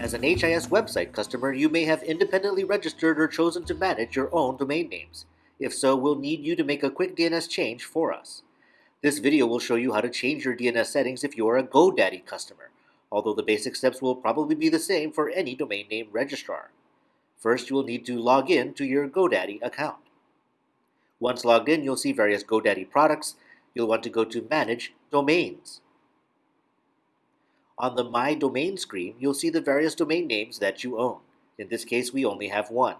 As an HIS website customer, you may have independently registered or chosen to manage your own domain names. If so, we'll need you to make a quick DNS change for us. This video will show you how to change your DNS settings if you are a GoDaddy customer, although the basic steps will probably be the same for any domain name registrar. First, you will need to log in to your GoDaddy account. Once logged in, you'll see various GoDaddy products. You'll want to go to Manage Domains. On the My Domain screen, you'll see the various domain names that you own. In this case, we only have one.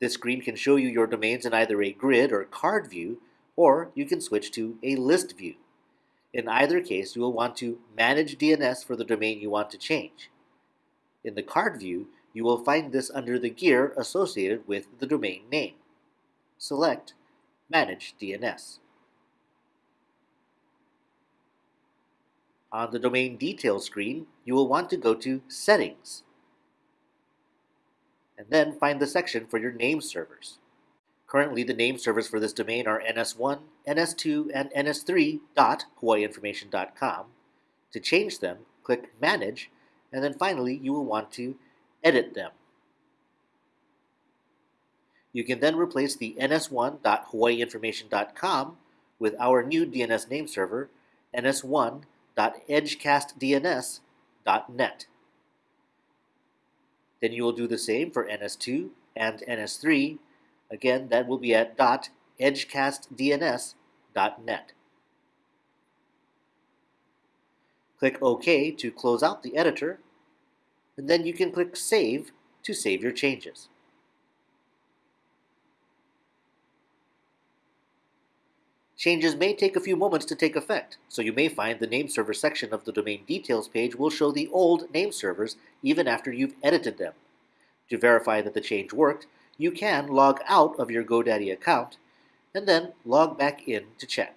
This screen can show you your domains in either a grid or card view, or you can switch to a list view. In either case, you will want to manage DNS for the domain you want to change. In the card view, you will find this under the gear associated with the domain name. Select Manage DNS. On the Domain Details screen, you will want to go to Settings, and then find the section for your name servers. Currently, the name servers for this domain are ns1, ns2, and ns3.hawaiiinformation.com. To change them, click Manage, and then finally you will want to edit them. You can then replace the ns1.hawaiiinformation.com with our new DNS name server, ns1 www.edgecastdns.net. Then you will do the same for NS2 and NS3. Again, that will be at .edgecastdns.net. Click OK to close out the editor, and then you can click Save to save your changes. Changes may take a few moments to take effect, so you may find the name server section of the domain details page will show the old name servers even after you've edited them. To verify that the change worked, you can log out of your GoDaddy account and then log back in to check.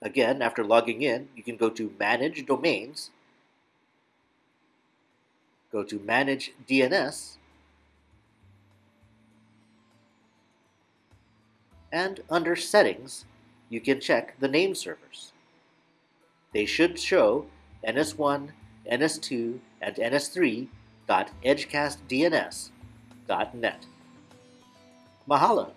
Again, after logging in, you can go to Manage Domains, go to Manage DNS, and under Settings, you can check the name servers. They should show NS1, NS2, and NS3.edgecastdns.net. Mahalo!